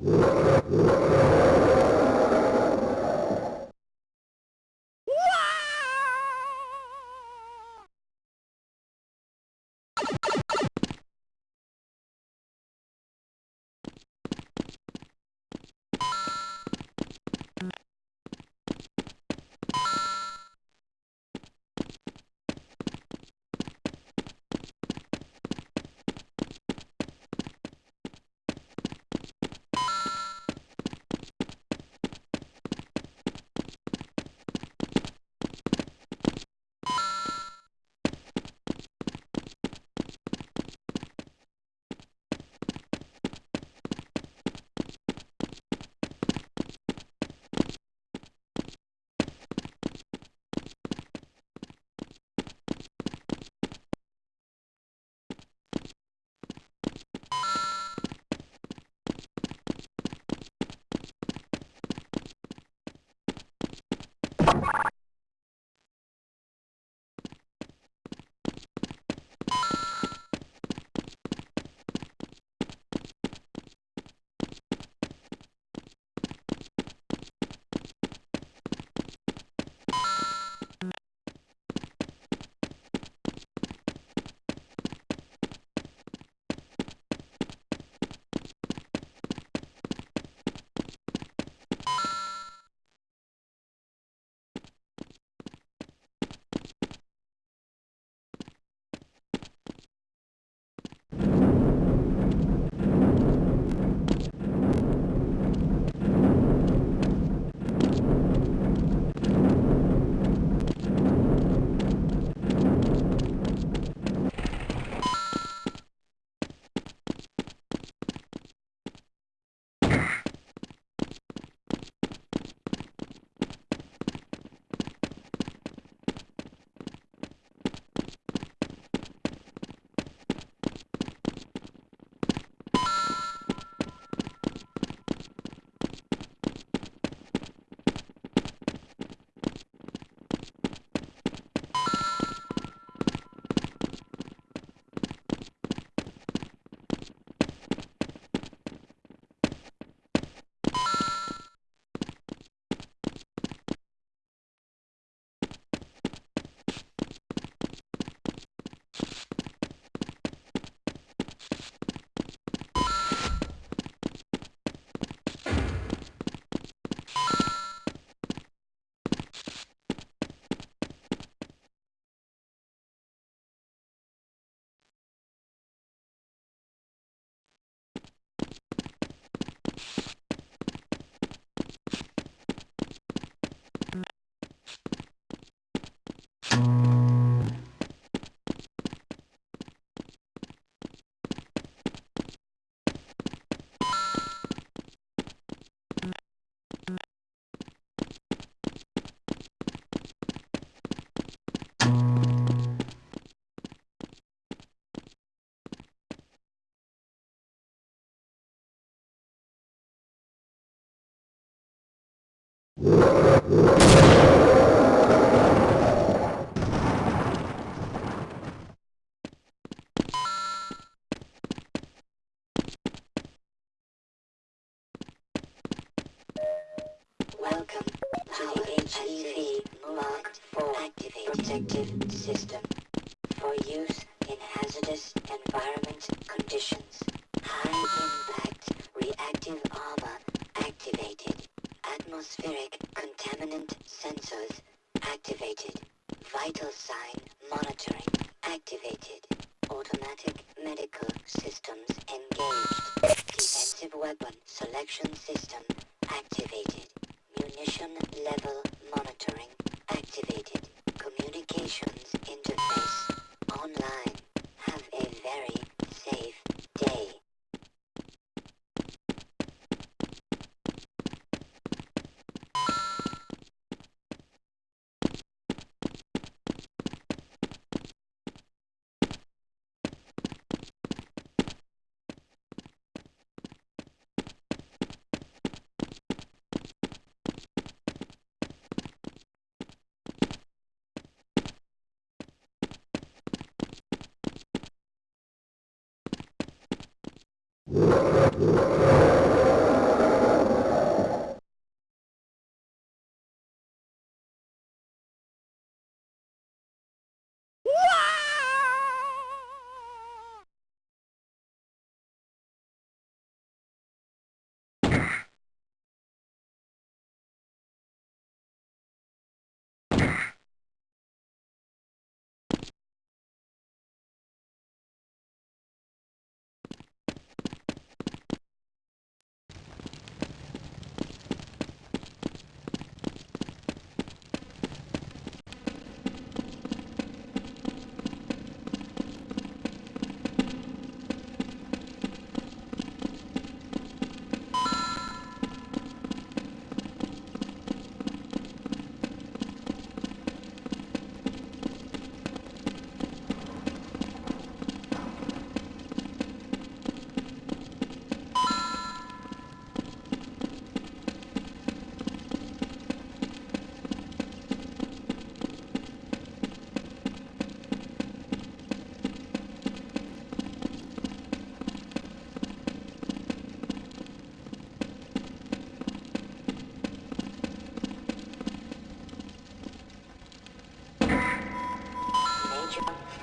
Welcome System for use in hazardous environment conditions. High impact reactive. Atmospheric contaminant sensors activated. Vital sign monitoring activated. Automatic medical systems engaged. Defensive weapon selection system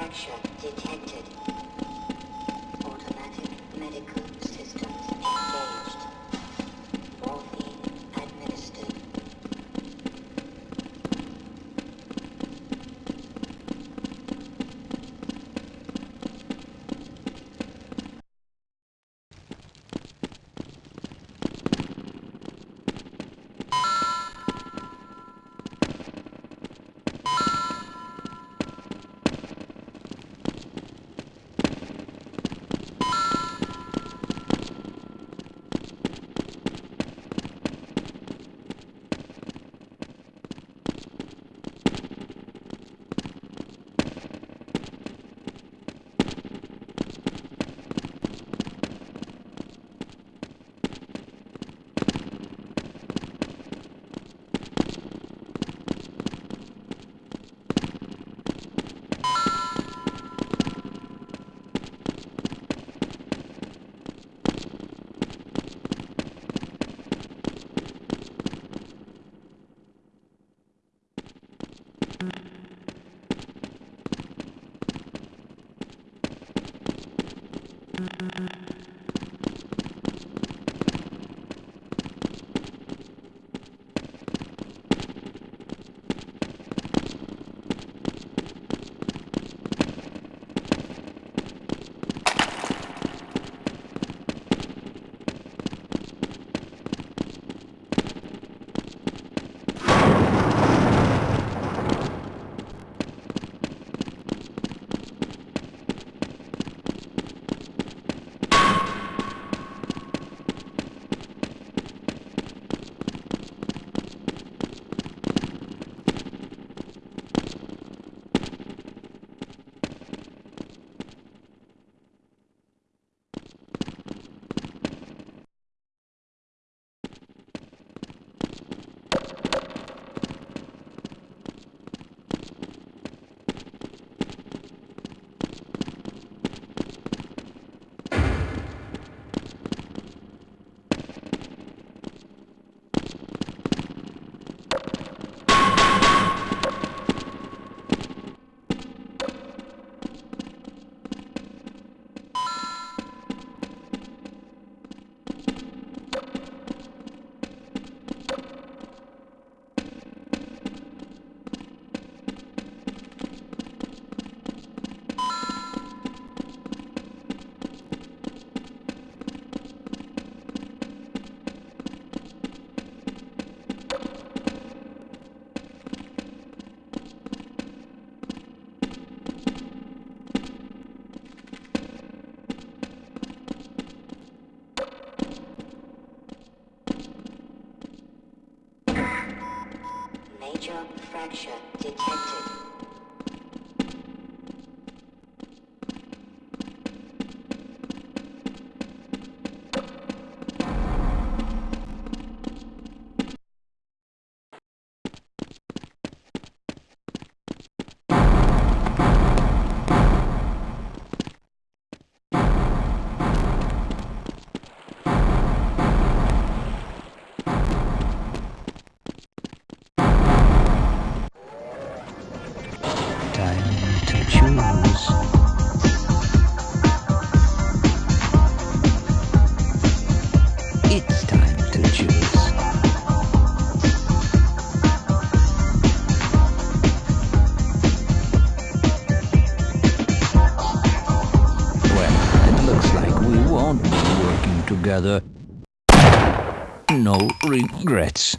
fracture detected. Automatic medical systems engaged. Morphine administered. Major fracture detected. No regrets.